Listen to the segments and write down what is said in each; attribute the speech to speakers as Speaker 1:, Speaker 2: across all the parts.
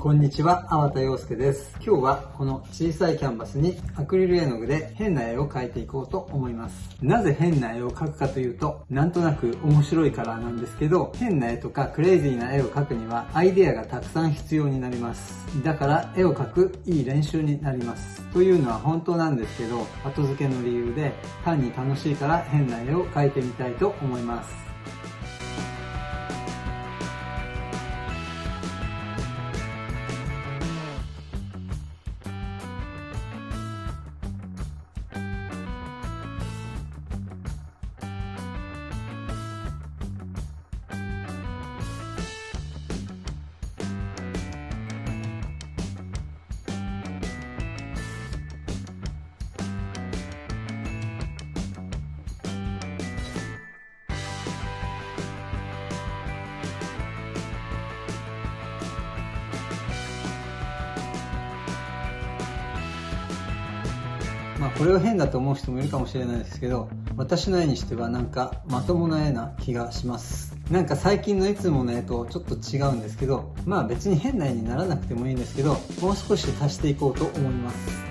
Speaker 1: こんにちは、粟田洋介です。今日はこの小さいキャンバスにアクリル絵の具で変な絵を描いていこうと思います。なぜ変な絵を描くかというと、なんとなく面白いからなんですけど、変な絵とかクレイジーな絵を描くにはアイデアがたくさん必要になります。だから絵を描くいい練習になります。というのは本当なんですけど、後付けの理由で単に楽しいから変な絵を描いてみたいと思います。まあこれを変だと思う人もいるかもしれないですけど私の絵にしてはなんかまともな絵な気がします。なんか最近のいつもの絵とちょっと違うんですけどまあ別に変な絵にならなくてもいいんですけどもう少し足していこうと思います。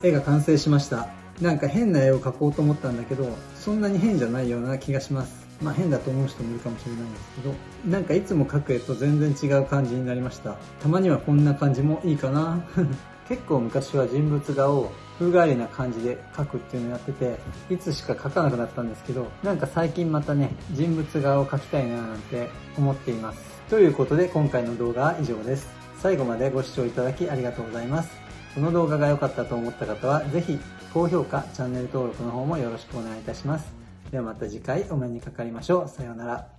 Speaker 1: 絵が完成しました。なんか変な絵を描こうと思ったんだけどそんなに変じゃないような気がします。まあ変だと思う人もいるかもしれないんですけどなんかいつも描く絵と全然違う感じになりました。たまにはこんな感じもいいかな。結構昔は人物画を風変わりな感じで描くっていうのをやってていつしか描かなくなったんですけどなんか最近またね人物画を描きたいななんて思っています。ということで今回の動画は以上です。最後までご視聴いただきありがとうございます。この動画が良かったと思った方は、ぜひ高評価、チャンネル登録の方もよろしくお願いいたします。ではまた次回お目にかかりましょう。さようなら。